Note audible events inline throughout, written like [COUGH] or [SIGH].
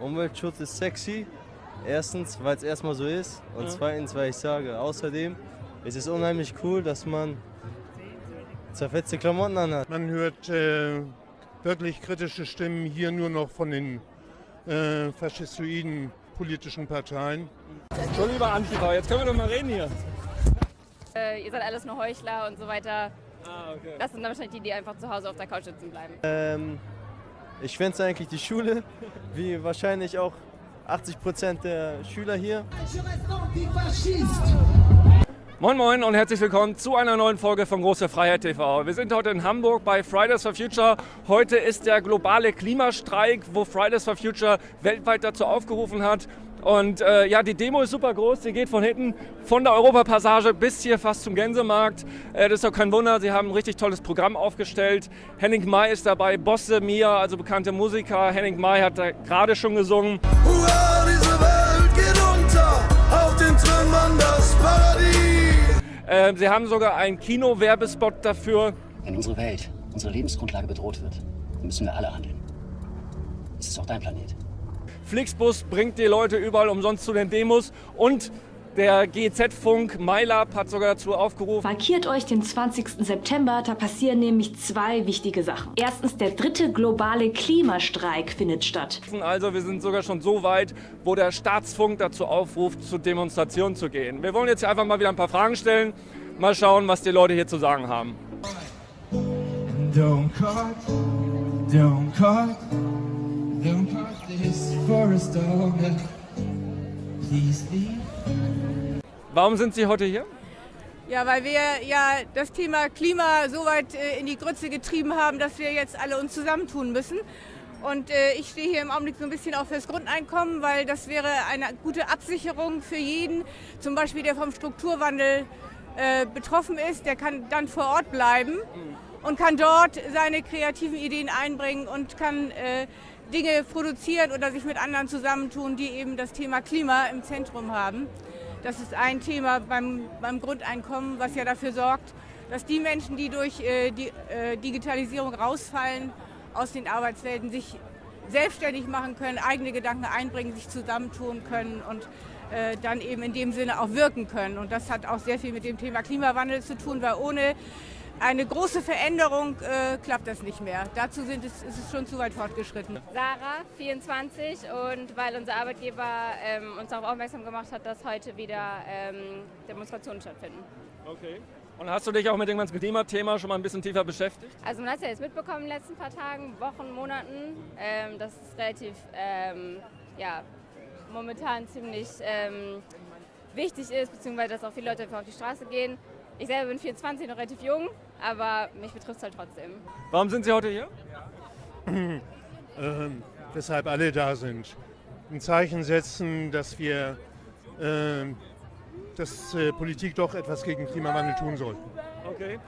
Umweltschutz ist sexy. Erstens, weil es erstmal so ist. Und Ja. zweitens, weil ich sage, außerdem ist es unheimlich cool, dass man zerfetzte Klamotten anhat. Man hört äh, wirklich kritische Stimmen hier nur noch von den äh, faschistoiden politischen Parteien. So, lieber Antifa, jetzt können wir doch mal reden hier. Äh, ihr seid alles nur Heuchler und so weiter. Ah, okay. Das sind dann wahrscheinlich die, die einfach zu Hause auf der Couch sitzen bleiben. Ähm, ich fände eigentlich die Schule, wie wahrscheinlich auch 80% der Schüler hier. Moin Moin und herzlich willkommen zu einer neuen Folge von Große Freiheit TV. Wir sind heute in Hamburg bei Fridays for Future. Heute ist der globale Klimastreik, wo Fridays for Future weltweit dazu aufgerufen hat. Und äh, ja, die Demo ist super groß. Sie geht von hinten von der Europapassage bis hier fast zum Gänsemarkt. Äh, das ist doch kein Wunder. Sie haben ein richtig tolles Programm aufgestellt. Henning May ist dabei, Bosse Mia, also bekannte Musiker. Henning May hat da gerade schon gesungen. Hurra, diese Welt geht unter, auf den Trümmern das Paradies. Äh, Sie haben sogar einen Kino-Werbespot dafür. Wenn unsere Welt, unsere Lebensgrundlage bedroht wird, müssen wir alle handeln. Es ist auch dein Planet. Flixbus bringt die Leute überall umsonst zu den Demos und der GZ-Funk MyLab hat sogar dazu aufgerufen, Markiert euch den 20. September, da passieren nämlich zwei wichtige Sachen. Erstens, der dritte globale Klimastreik findet statt. also wir sind sogar schon so weit, wo der Staatsfunk dazu aufruft, zu Demonstrationen zu gehen. Wir wollen jetzt hier einfach mal wieder ein paar Fragen stellen, mal schauen, was die Leute hier zu sagen haben. Don't cut, don't cut, don't cut this forest down. Please leave. Warum sind Sie heute hier? Ja, weil wir ja das Thema Klima so weit äh, in die Grütze getrieben haben, dass wir jetzt alle uns zusammentun müssen. Und äh, ich stehe hier im Augenblick so ein bisschen auch fürs Grundeinkommen, weil das wäre eine gute Absicherung für jeden, zum Beispiel der vom Strukturwandel äh, betroffen ist, der kann dann vor Ort bleiben und kann dort seine kreativen Ideen einbringen und kann äh, Dinge produzieren oder sich mit anderen zusammentun, die eben das Thema Klima im Zentrum haben. Das ist ein Thema beim, beim Grundeinkommen, was ja dafür sorgt, dass die Menschen, die durch äh, die äh, Digitalisierung rausfallen aus den Arbeitswelten, sich selbstständig machen können, eigene Gedanken einbringen, sich zusammentun können und äh, dann eben in dem Sinne auch wirken können. Und das hat auch sehr viel mit dem Thema Klimawandel zu tun, weil ohne eine große Veränderung äh, klappt das nicht mehr. Dazu sind es, ist es schon zu weit fortgeschritten. Sarah, 24 und weil unser Arbeitgeber ähm, uns darauf aufmerksam gemacht hat, dass heute wieder ähm, Demonstrationen stattfinden. Okay. Und hast du dich auch mit dem ganzen Klimathema schon mal ein bisschen tiefer beschäftigt? Also man hat es ja jetzt mitbekommen in den letzten paar Tagen, Wochen, Monaten, ähm, dass es relativ, ähm, ja, momentan ziemlich ähm, wichtig ist, beziehungsweise dass auch viele Leute einfach auf die Straße gehen. Ich selber bin 24, noch relativ jung, aber mich betrifft es halt trotzdem. Warum sind Sie heute hier? ähm, weshalb alle da sind. Ein Zeichen setzen, dass wir, ähm, dass äh, Politik doch etwas gegen Klimawandel tun sollten. Okay.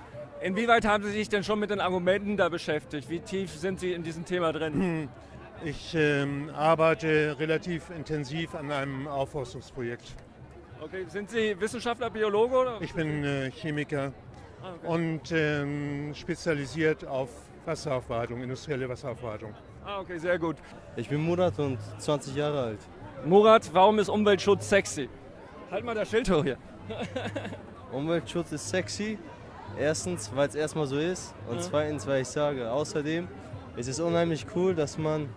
Inwieweit haben Sie sich denn schon mit den Argumenten da beschäftigt? Wie tief sind Sie in diesem Thema drin? Ich ähm, arbeite relativ intensiv an einem Aufforstungsprojekt. Okay. Sind Sie Wissenschaftler, Biologe oder? Ich bin äh, Chemiker Ah, okay. und ähm, spezialisiert auf Wasseraufbereitung, industrielle Wasseraufbereitung. Ah, okay, sehr gut. Ich bin Murat und 20 Jahre alt. Murat, warum ist Umweltschutz sexy? Halt mal das Schild hoch hier. [LAUGHS] Umweltschutz ist sexy. Erstens, weil es erstmal so ist. Und Ja. zweitens, weil ich sage, außerdem ist es unheimlich cool, dass man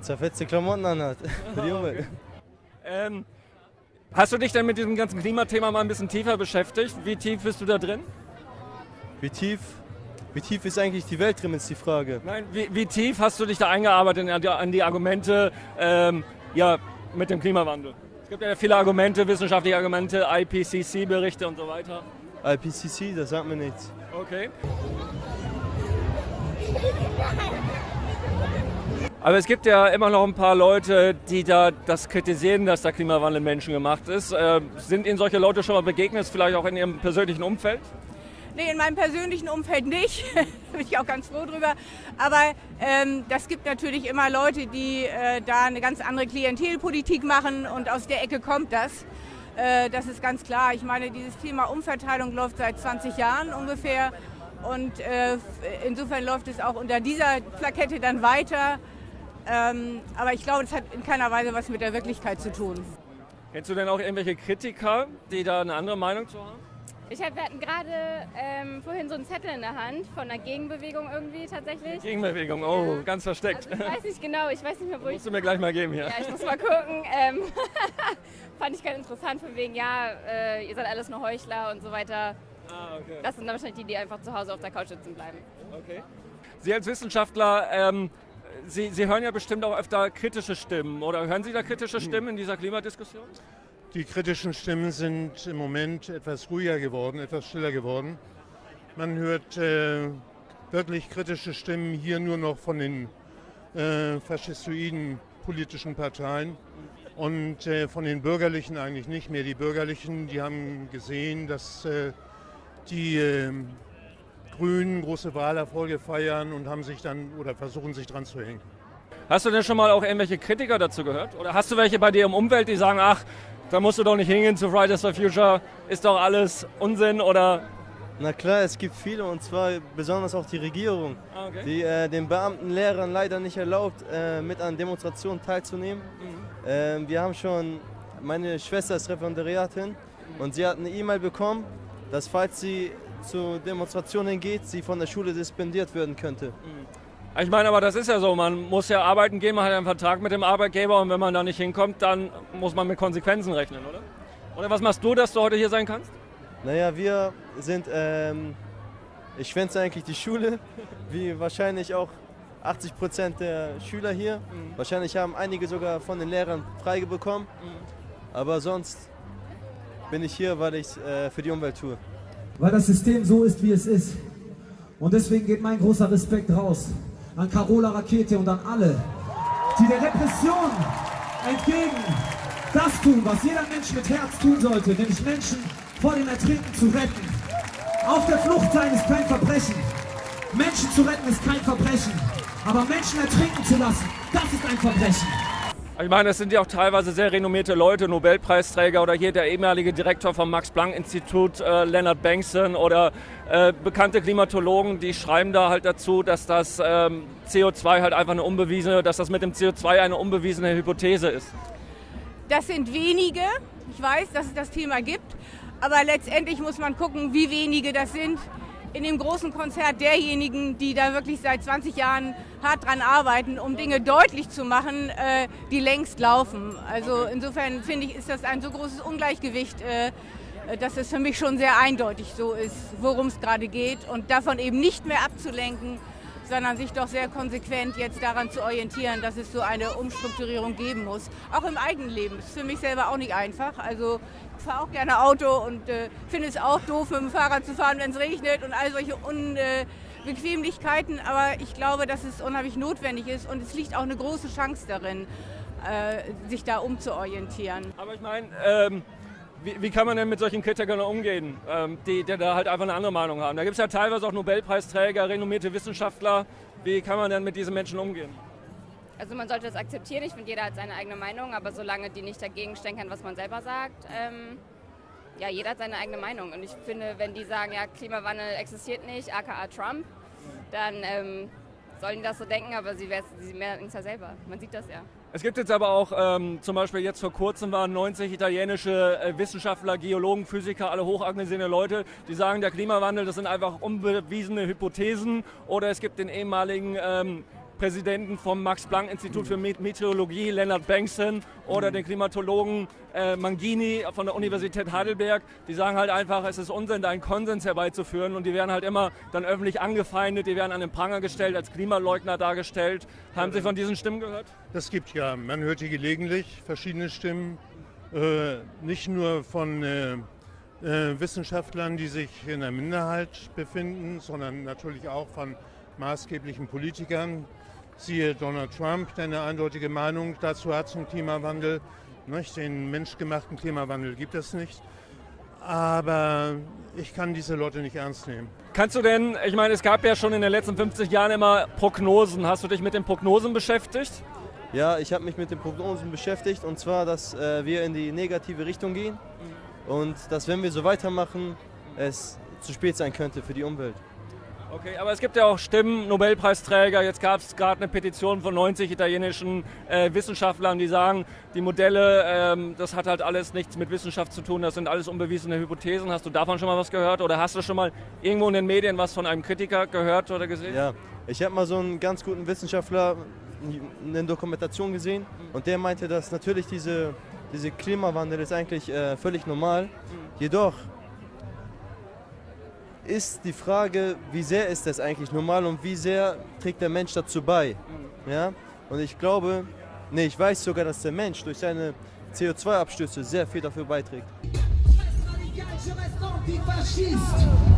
zerfetzte Klamotten anhat. [LAUGHS] Für die Umwelt. Ähm, hast du dich denn mit diesem ganzen Klimathema mal ein bisschen tiefer beschäftigt? Wie tief bist du da drin? Wie tief, wie tief ist eigentlich die Welt drin, ist die Frage. Nein, wie, wie tief hast du dich da eingearbeitet an die, Argumente ähm, ja, mit dem Klimawandel? Es gibt ja viele Argumente, wissenschaftliche Argumente, IPCC-Berichte und so weiter. IPCC, das sagt mir nichts. Okay. Aber es gibt ja immer noch ein paar Leute, die da das kritisieren, dass der Klimawandel menschengemacht ist. Äh, sind Ihnen solche Leute schon mal begegnet, vielleicht auch in Ihrem persönlichen Umfeld? Nee, in meinem persönlichen Umfeld nicht. [LAUGHS] da bin ich auch ganz froh drüber. Aber ähm, das gibt natürlich immer Leute, die äh, da eine ganz andere Klientelpolitik machen und aus der Ecke kommt das. Äh, das ist ganz klar. Ich meine, dieses Thema Umverteilung läuft seit 20 Jahren ungefähr. Und äh, insofern läuft es auch unter dieser Plakette dann weiter. Ähm, aber ich glaube, das hat in keiner Weise was mit der Wirklichkeit zu tun. Kennst du denn auch irgendwelche Kritiker, die da eine andere Meinung zu haben? Ich hab, wir hatten gerade ähm, vorhin so einen Zettel in der Hand von einer Gegenbewegung irgendwie tatsächlich. Gegenbewegung, oh, ganz versteckt. Also ich weiß nicht genau, ich weiß nicht mehr, wo ich... Musst du mir gleich mal geben hier. Ja, ich muss mal gucken. Ähm, [LAUGHS] fand ich ganz interessant, von wegen, ja, äh, ihr seid alles nur Heuchler und so weiter. Ah, okay. Das sind dann wahrscheinlich die, die einfach zu Hause auf der Couch sitzen bleiben. Okay. Sie als Wissenschaftler, ähm, Sie, Sie hören ja bestimmt auch öfter kritische Stimmen. Oder hören Sie da kritische Stimmen in dieser Klimadiskussion? Die kritischen Stimmen sind im Moment etwas ruhiger geworden, etwas stiller geworden. Man hört äh, wirklich kritische Stimmen hier nur noch von den äh, faschistoiden politischen Parteien und äh, von den Bürgerlichen eigentlich nicht mehr. Die Bürgerlichen, die haben gesehen, dass äh, die äh, Grünen große Wahlerfolge feiern und haben sich dann oder versuchen sich dran zu hängen. Hast du denn schon mal auch irgendwelche Kritiker dazu gehört? Oder hast du welche bei dir im Umfeld, die sagen, ach, da musst du doch nicht hingehen zu Fridays for Future, ist doch alles Unsinn oder Na klar, es gibt viele und zwar besonders auch die Regierung, Ah, okay. die äh, den Beamten, Lehrern leider nicht erlaubt, äh, mit an Demonstrationen teilzunehmen. Ähm, wir haben schon, meine Schwester ist Referendariatin und sie hat eine E-Mail bekommen, dass falls sie zu Demonstrationen geht, sie von der Schule suspendiert werden könnte. Ich meine, aber das ist ja so, man muss ja arbeiten gehen, man hat einen Vertrag mit dem Arbeitgeber und wenn man da nicht hinkommt, dann muss man mit Konsequenzen rechnen, oder? Oder was machst du, dass du heute hier sein kannst? Naja, wir sind, ähm, ich schwänze eigentlich die Schule, wie wahrscheinlich auch 80 Prozent der Schüler hier. Wahrscheinlich haben einige sogar von den Lehrern Freige bekommen. Aber sonst bin ich hier, weil ich es äh, für die Umwelt tue. Weil das System so ist, wie es ist. Und deswegen geht mein großer Respekt raus an Carola Rakete und an alle, die der Repression entgegen das tun, was jeder Mensch mit Herz tun sollte, nämlich Menschen vor dem Ertrinken zu retten. Auf der Flucht sein ist kein Verbrechen. Menschen zu retten ist kein Verbrechen. Aber Menschen ertrinken zu lassen, das ist ein Verbrechen. Ich meine, es sind ja auch teilweise sehr renommierte Leute, Nobelpreisträger oder hier der ehemalige Direktor vom Max-Planck-Institut, äh, Leonard Bankson oder äh, bekannte Klimatologen, die schreiben da halt dazu, dass das ähm, CO2 halt einfach eine unbewiesene, dass das mit dem CO2 eine unbewiesene Hypothese ist. Das sind wenige. Ich weiß, dass es das Thema gibt. Aber letztendlich muss man gucken, wie wenige das sind. In dem großen Konzert derjenigen, die da wirklich seit 20 Jahren hart dran arbeiten, um Dinge deutlich zu machen, äh, die längst laufen. Also insofern finde ich, ist das ein so großes Ungleichgewicht, äh, dass es für mich schon sehr eindeutig so ist, worum es gerade geht. Und davon eben nicht mehr abzulenken, sondern sich doch sehr konsequent jetzt daran zu orientieren, dass es so eine Umstrukturierung geben muss. Auch im eigenen Leben. Das ist für mich selber auch nicht einfach. Also fahre auch gerne Auto und äh, finde es auch doof, mit dem Fahrrad zu fahren, wenn es regnet und all solche Unbequemlichkeiten. Aber ich glaube, dass es unheimlich notwendig ist und es liegt auch eine große Chance darin, äh, sich da umzuorientieren. Aber ich meine, ähm, wie, wie kann man denn mit solchen Kritikern umgehen, ähm, die, die da halt einfach eine andere Meinung haben? Da gibt es ja teilweise auch Nobelpreisträger, renommierte Wissenschaftler. Wie kann man denn mit diesen Menschen umgehen? Also man sollte das akzeptieren. Ich finde, jeder hat seine eigene Meinung, aber solange die nicht dagegen stänkern, was man selber sagt, ähm, ja, jeder hat seine eigene Meinung. Und ich finde, wenn die sagen, ja, Klimawandel existiert nicht, aka Trump, dann ähm, sollen die das so denken, aber sie, sie merken es ja selber. Man sieht das ja. Es gibt jetzt aber auch, ähm, zum Beispiel jetzt vor kurzem waren 90 italienische äh, Wissenschaftler, Geologen, Physiker, alle hoch angesehene Leute, die sagen, der Klimawandel, das sind einfach unbewiesene Hypothesen. Oder es gibt den ehemaligen ähm, Präsidenten vom Max-Planck-Institut für Met- Meteorologie, Leonard Bankson, oder den Klimatologen äh, Mangini von der Universität Heidelberg. Die sagen halt einfach, es ist Unsinn, da einen Konsens herbeizuführen. Und die werden halt immer dann öffentlich angefeindet, die werden an den Pranger gestellt, als Klimaleugner dargestellt. Haben Sie von diesen Stimmen gehört? Das gibt ja, man hört hier gelegentlich verschiedene Stimmen, äh, nicht nur von äh, äh, Wissenschaftlern, die sich in der Minderheit befinden, sondern natürlich auch von maßgeblichen Politikern. Siehe Donald Trump, der eine eindeutige Meinung dazu hat zum Klimawandel. Nicht? Den menschgemachten Klimawandel gibt es nicht. Aber ich kann diese Leute nicht ernst nehmen. Kannst du denn, ich meine, es gab ja schon in den letzten 50 Jahren immer Prognosen. Hast du dich mit den Prognosen beschäftigt? Ja, ich habe mich mit den Prognosen beschäftigt und zwar, dass äh, wir in die negative Richtung gehen und dass wenn wir so weitermachen, es zu spät sein könnte für die Umwelt. Okay, aber es gibt ja auch Stimmen, Nobelpreisträger. Jetzt gab es gerade eine Petition von 90 italienischen äh, Wissenschaftlern, die sagen, die Modelle, ähm, das hat halt alles nichts mit Wissenschaft zu tun, das sind alles unbewiesene Hypothesen. Hast du davon schon mal was gehört oder hast du schon mal irgendwo in den Medien was von einem Kritiker gehört oder gesehen? Ja, ich habe mal so einen ganz guten Wissenschaftler in der Dokumentation gesehen und der meinte, dass natürlich diese, diese Klimawandel ist eigentlich äh, völlig normal. Jedoch ist die Frage, wie sehr ist das eigentlich normal und wie sehr trägt der Mensch dazu bei. Ja? Und ich glaube, nee, ich weiß sogar, dass der Mensch durch seine CO2-Abstöße sehr viel dafür beiträgt. Es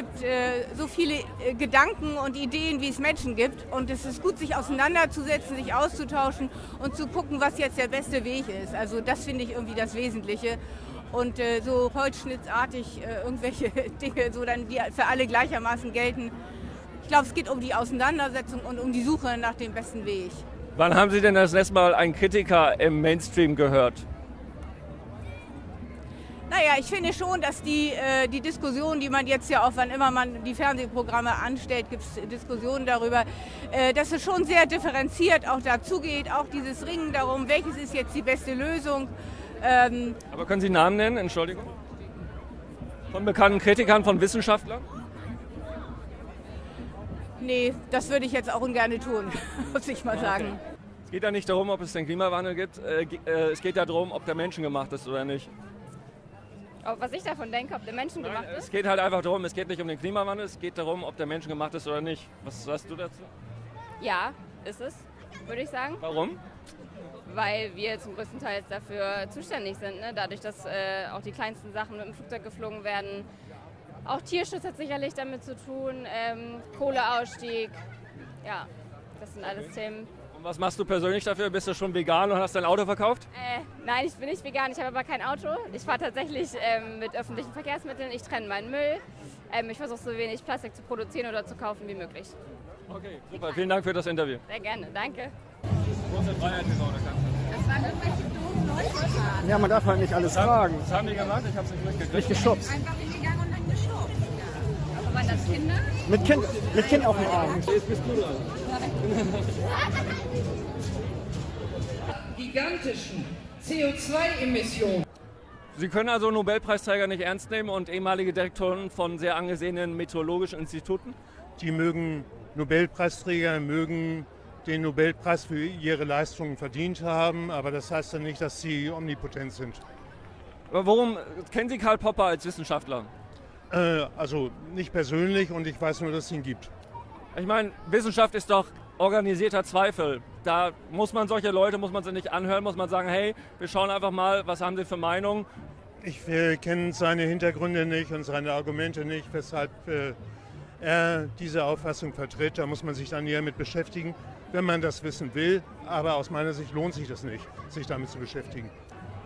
gibt äh, so viele äh, Gedanken und Ideen, wie es Menschen gibt. Und es ist gut, sich auseinanderzusetzen, sich auszutauschen und zu gucken, was jetzt der beste Weg ist. Also das finde ich irgendwie das Wesentliche. Und äh, so holzschnittartig äh, irgendwelche [LAUGHS] Dinge, so dann, die für alle gleichermaßen gelten. Ich glaube, es geht um die Auseinandersetzung und um die Suche nach dem besten Weg. Wann haben Sie denn das letzte Mal einen Kritiker im Mainstream gehört? Naja, ich finde schon, dass die, äh, die Diskussion, die man jetzt ja auch, wann immer man die Fernsehprogramme anstellt, gibt es Diskussionen darüber, äh, dass es schon sehr differenziert auch dazu geht, auch dieses Ringen darum, welches ist jetzt die beste Lösung. Ähm, Aber können Sie Namen nennen, Entschuldigung? Von bekannten Kritikern, von Wissenschaftlern? nee, das würde ich jetzt auch ungern tun, [LAUGHS] muss ich mal sagen. Es geht ja nicht darum, ob es den Klimawandel gibt. Äh, äh, es geht ja darum, ob der menschengemacht ist oder nicht. Was ich davon denke, ob der Menschen gemacht Es ist. geht halt einfach darum, es geht nicht um den Klimawandel, es geht darum, ob der menschengemacht ist oder nicht. Was sagst du dazu? Ja, ist es, würde ich sagen. Warum? Weil wir zum größten Teil dafür zuständig sind. Ne? Dadurch, dass äh, auch die kleinsten Sachen mit dem Flugzeug geflogen werden. Auch Tierschutz hat sicherlich damit zu tun. Ähm, Kohleausstieg. Ja, das sind alles Themen. Und was machst du persönlich dafür? Bist du schon vegan und hast dein Auto verkauft? Äh, nein, ich bin nicht vegan, ich habe aber kein Auto. Ich fahre tatsächlich ähm, mit öffentlichen Verkehrsmitteln. Ich trenne meinen Müll. Ähm, ich versuche so wenig Plastik zu produzieren oder zu kaufen wie möglich. Okay, super. Vielen Dank für das Interview. Sehr gerne, danke. Große Freiheit TV, Das waren irgendwelche doofen Leute. Ja, man darf halt nicht alles fragen. Was haben die gemacht? Ich hab's nicht mitgekriegt. Nicht geschubst. Einfach waren das Kinder? Mit Kind, mit kind auf dem Arm. Jetzt bist du dran. gigantischen CO2-Emissionen. Sie können also Nobelpreisträger nicht ernst nehmen und ehemalige Direktoren von sehr angesehenen meteorologischen Instituten? Die mögen Nobelpreisträger, mögen den Nobelpreis für ihre Leistungen verdient haben, aber das heißt ja nicht, dass sie omnipotent sind. Aber warum kennen Sie Karl Popper als Wissenschaftler? Äh, also nicht persönlich und ich weiß nur, dass es ihn gibt. Ich meine, Wissenschaft ist doch organisierter Zweifel. Da muss man solche Leute, muss man sie nicht anhören, muss man sagen, hey, wir schauen einfach mal, was haben sie für Meinung. Ich äh, kenne seine Hintergründe nicht und seine Argumente nicht, weshalb äh, er diese Auffassung vertritt. Da muss man sich dann näher mit beschäftigen, wenn man das wissen will. Aber aus meiner Sicht lohnt sich das nicht, sich damit zu beschäftigen.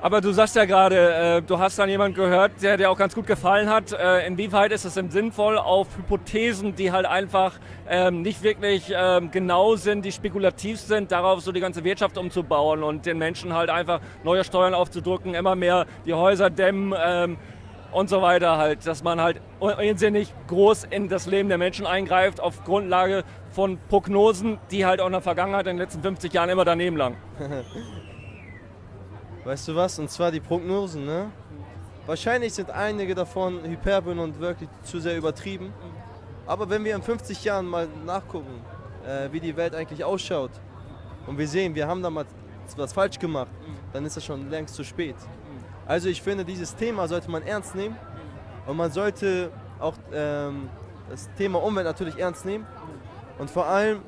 Aber du sagst ja gerade, äh, du hast dann jemanden gehört, der dir auch ganz gut gefallen hat. Äh, inwieweit ist es denn sinnvoll, auf Hypothesen, die halt einfach ähm, nicht wirklich ähm, genau sind, die spekulativ sind, darauf so die ganze Wirtschaft umzubauen und den Menschen halt einfach neue Steuern aufzudrücken, immer mehr die Häuser dämmen ähm, und so weiter halt, dass man halt unsinnig groß in das Leben der Menschen eingreift auf Grundlage von Prognosen, die halt auch in der Vergangenheit in den letzten 50 Jahren immer daneben lagen. [LAUGHS] Weißt du was? Und zwar die Prognosen, ne? Wahrscheinlich sind einige davon Hyperbeln und wirklich zu sehr übertrieben. Aber wenn wir in 50 Jahren mal nachgucken, äh, wie die Welt eigentlich ausschaut und wir sehen, wir haben damals was falsch gemacht, dann ist das schon längst zu spät. Also ich finde, dieses Thema sollte man ernst nehmen und man sollte auch ähm, das Thema Umwelt natürlich ernst nehmen und vor allem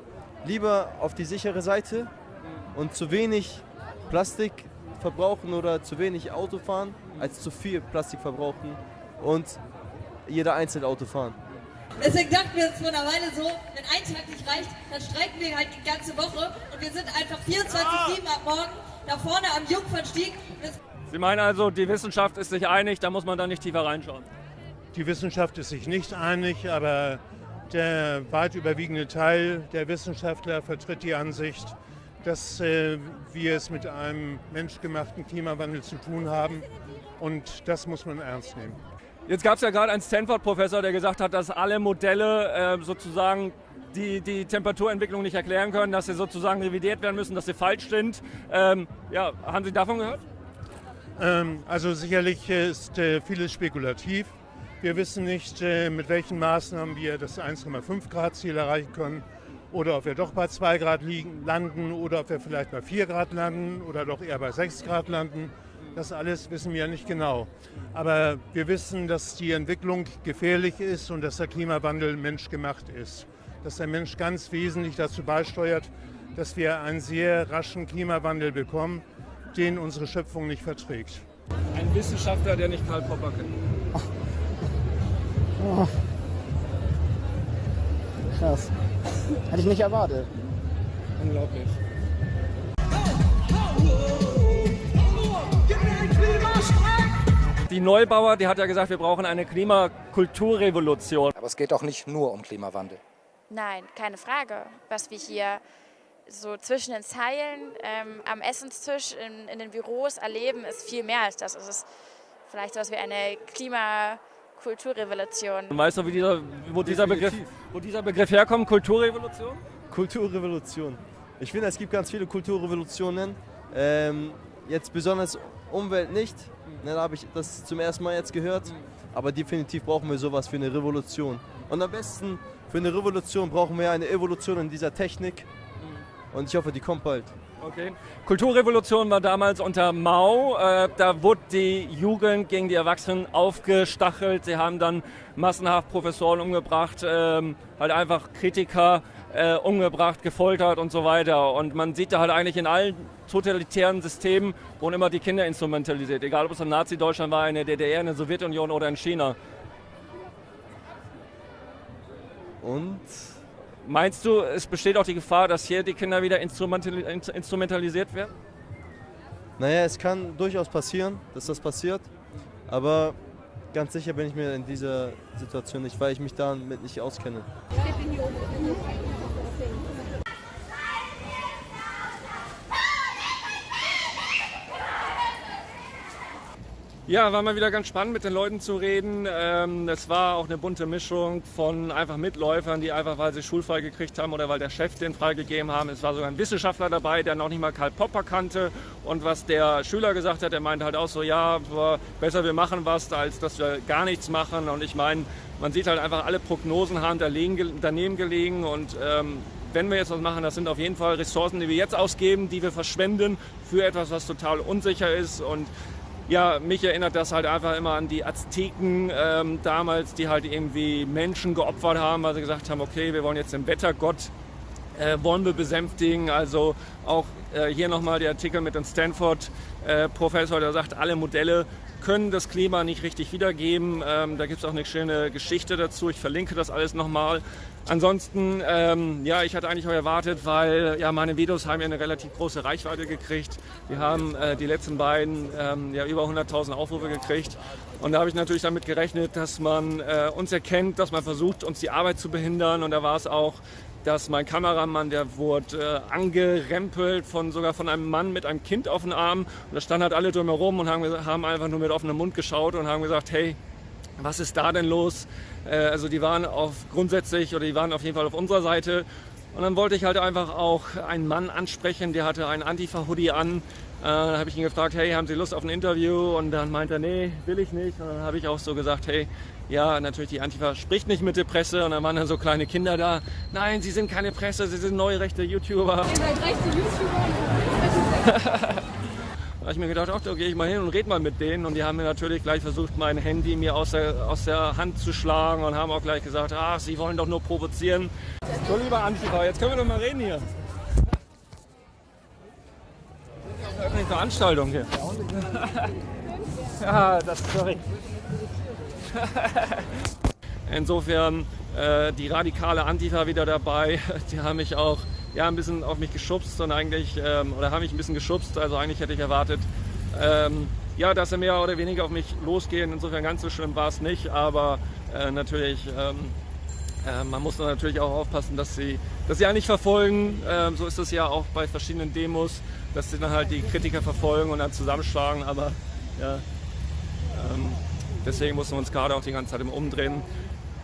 lieber auf die sichere Seite und zu wenig Plastik verbrauchen oder zu wenig Auto fahren, als zu viel Plastik verbrauchen und jeder einzeln Auto fahren. Deswegen dachten wir uns vor einer Weile so, wenn ein Tag nicht reicht, dann streiken wir halt die ganze Woche und wir sind einfach 24-7 ab morgen da vorne am Jungfernstieg. Sie meinen also, die Wissenschaft ist sich einig, da muss man dann nicht tiefer reinschauen. Die Wissenschaft ist sich nicht einig, aber der weit überwiegende Teil der Wissenschaftler vertritt die Ansicht, dass äh, wir es mit einem menschgemachten Klimawandel zu tun haben. Und das muss man ernst nehmen. Jetzt gab es ja gerade einen Stanford-Professor, der gesagt hat, dass alle Modelle äh, sozusagen die, die Temperaturentwicklung nicht erklären können, dass sie sozusagen revidiert werden müssen, dass sie falsch sind. Ähm, ja, haben Sie davon gehört? Ähm, also sicherlich ist äh, vieles spekulativ. Wir wissen nicht, äh, mit welchen Maßnahmen wir das 1,5 Grad Ziel erreichen können oder ob wir doch bei 2 Grad liegen, landen oder ob wir vielleicht bei 4 Grad landen oder doch eher bei 6 Grad landen. Das alles wissen wir nicht genau. Aber wir wissen, dass die Entwicklung gefährlich ist und dass der Klimawandel menschgemacht ist. Dass der Mensch ganz wesentlich dazu beisteuert, dass wir einen sehr raschen Klimawandel bekommen, den unsere Schöpfung nicht verträgt. Ein Wissenschaftler, der nicht Karl Popper kennt. Oh. Krass. Hätte ich nicht erwartet. Unglaublich. Die Neubauer, die hat ja gesagt, wir brauchen eine Klimakulturrevolution. Aber es geht auch nicht nur um Klimawandel. Nein, keine Frage. Was wir hier so zwischen den Zeilen ähm, am Essenstisch in, in, den Büros erleben, ist viel mehr als das. Es ist vielleicht so etwas wie eine Klimakulturrevolution. Weißt du, wie dieser, wo, dieser Begriff, wo dieser Begriff herkommt? Kulturrevolution? Kulturrevolution. Ich finde, es gibt ganz viele Kulturrevolutionen. Ähm, jetzt besonders Umwelt nicht. Ne, da habe ich das zum ersten Mal jetzt gehört. Aber definitiv brauchen wir sowas für eine Revolution. Und am besten für eine Revolution brauchen wir eine Evolution in dieser Technik. Und ich hoffe, die kommt bald. Okay. Kulturrevolution war damals unter Mao. Äh, da wurde die Jugend gegen die Erwachsenen aufgestachelt. Sie haben dann massenhaft Professoren umgebracht, ähm, halt einfach Kritiker äh, umgebracht, gefoltert und so weiter. Und man sieht da halt eigentlich in allen totalitären Systemen wurden immer die Kinder instrumentalisiert. Egal, ob es in Nazi-Deutschland war, in der DDR, in der Sowjetunion oder in China. Und Meinst du, es besteht auch die Gefahr, dass hier die Kinder wieder instrumentalisiert werden? Naja, es kann durchaus passieren, dass das passiert. Aber ganz sicher bin ich mir in dieser Situation nicht, weil ich mich damit nicht auskenne. Ja, war mal wieder ganz spannend mit den Leuten zu reden. Ähm, es war auch eine bunte Mischung von einfach Mitläufern, die einfach, weil sie schulfrei gekriegt haben oder weil der Chef den freigegeben haben. Es war sogar ein Wissenschaftler dabei, der noch nicht mal Karl Popper kannte. Und was der Schüler gesagt hat, der meinte halt auch so, ja, besser wir machen was, als dass wir gar nichts machen. Und ich meine, man sieht halt einfach, alle Prognosen haben daneben gelegen und ähm, wenn wir jetzt was machen, das sind auf jeden Fall Ressourcen, die wir jetzt ausgeben, die wir verschwenden für etwas, was total unsicher ist. Und ja, mich erinnert das halt einfach immer an die Azteken ähm, damals, die halt irgendwie Menschen geopfert haben, weil sie gesagt haben, okay, wir wollen jetzt den Wettergott äh, wollen wir besänftigen. Also auch äh, hier nochmal der Artikel mit dem Stanford-Professor, äh, der sagt, alle Modelle können das Klima nicht richtig wiedergeben. Ähm, da gibt es auch eine schöne Geschichte dazu. Ich verlinke das alles nochmal. Ansonsten, ähm, ja, ich hatte eigentlich auch erwartet, weil ja, meine Videos haben ja eine relativ große Reichweite gekriegt. Wir haben äh, die letzten beiden ähm, ja über 100.000 Aufrufe gekriegt. Und da habe ich natürlich damit gerechnet, dass man äh, uns erkennt, dass man versucht, uns die Arbeit zu behindern. Und da war es auch dass mein Kameramann, der wurde äh, angerempelt von sogar von einem Mann mit einem Kind auf dem Arm. Und da standen halt alle drumherum und haben, haben einfach nur mit offenem Mund geschaut und haben gesagt, hey, was ist da denn los? Äh, also die waren auf grundsätzlich oder die waren auf jeden Fall auf unserer Seite. Und dann wollte ich halt einfach auch einen Mann ansprechen, der hatte einen Antifa-Hoodie an. Äh, dann habe ich ihn gefragt, hey, haben Sie Lust auf ein Interview? Und dann meinte er, nee, will ich nicht. Und dann habe ich auch so gesagt, hey, ja, natürlich, die Antifa spricht nicht mit der Presse. Und dann waren dann so kleine Kinder da. Nein, sie sind keine Presse, sie sind neue rechte YouTuber. Ihr seid rechte YouTuber. [LAUGHS] da habe ich mir gedacht, ach, da gehe ich mal hin und rede mal mit denen. Und die haben mir natürlich gleich versucht, mein Handy mir aus der, aus der Hand zu schlagen und haben auch gleich gesagt, ach, sie wollen doch nur provozieren. So, lieber Antifa, jetzt können wir doch mal reden hier. Eine öffentliche Veranstaltung hier. [LAUGHS] ja, das sorry. [LAUGHS] Insofern äh, die radikale Antifa wieder dabei. [LAUGHS] Die haben mich auch ja, ein bisschen auf mich geschubst und eigentlich, ähm, oder haben mich ein bisschen geschubst. Also eigentlich hätte ich erwartet, ähm, ja, dass sie mehr oder weniger auf mich losgehen. Insofern ganz so schlimm war es nicht, aber äh, natürlich, ähm, äh, man muss natürlich auch aufpassen, dass sie, dass sie einen nicht verfolgen. Ähm, so ist es ja auch bei verschiedenen Demos, dass sie dann halt die Kritiker verfolgen und dann zusammenschlagen, aber ja, ähm, deswegen mussten wir uns gerade auch die ganze Zeit im Umdrehen.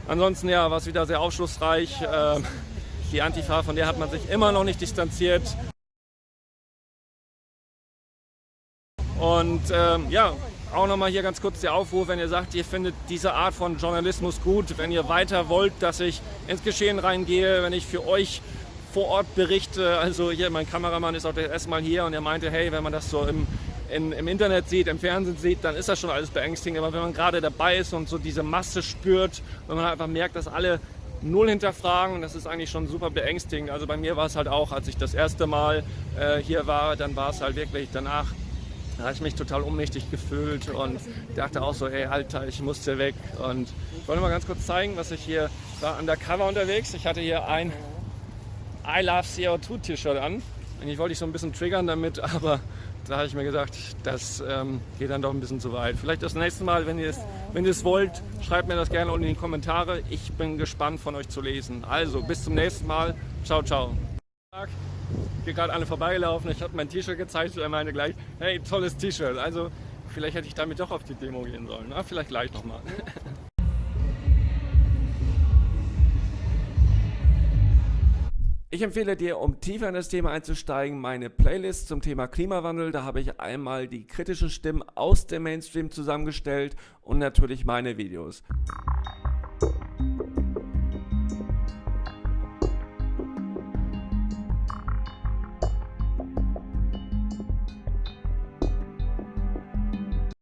Ansonsten ja, war es wieder sehr aufschlussreich. Ähm, die Antifa, von der hat man sich immer noch nicht distanziert. Und ähm, ja, auch nochmal hier ganz kurz der Aufruf, wenn ihr sagt, ihr findet diese Art von Journalismus gut, wenn ihr weiter wollt, dass ich ins Geschehen reingehe, wenn ich für euch vor Ort berichte. Also hier, mein Kameramann ist auch das erste Mal hier und er meinte, hey, wenn man das so im, in, im Internet sieht, im Fernsehen sieht, dann ist das schon alles beängstigend. Aber wenn man gerade dabei ist und so diese Masse spürt, wenn man einfach merkt, dass alle null hinterfragen, das ist eigentlich schon super beängstigend. Also bei mir war es halt auch, als ich das erste Mal äh, hier war, dann war es halt wirklich danach da habe ich mich total ohnmächtig gefühlt und dachte auch so, ey Alter, ich musste weg. Und ich wollte mal ganz kurz zeigen, was ich hier war undercover unterwegs. Ich hatte hier ein I Love CO2 T-Shirt an. Eigentlich wollte ich so ein bisschen triggern damit, [LAUGHS] aber da habe ich mir gedacht, das ähm, geht dann doch ein bisschen zu weit. Vielleicht das nächste Mal, wenn ihr es, wenn wollt, schreibt mir das gerne unten in die Kommentare. Ich bin gespannt von euch zu lesen. Also, bis zum nächsten Mal. Ciao, ciao hier gerade alle vorbeigelaufen. Ich habe mein T-Shirt gezeigt und er meinte gleich, hey, tolles T-Shirt. Also vielleicht hätte ich damit doch auf die Demo gehen sollen. Na, vielleicht gleich nochmal. [LAUGHS] Ich empfehle dir, um tiefer in das Thema einzusteigen, meine Playlist zum Thema Klimawandel. Da habe ich einmal die kritischen Stimmen aus dem Mainstream zusammengestellt und natürlich meine Videos.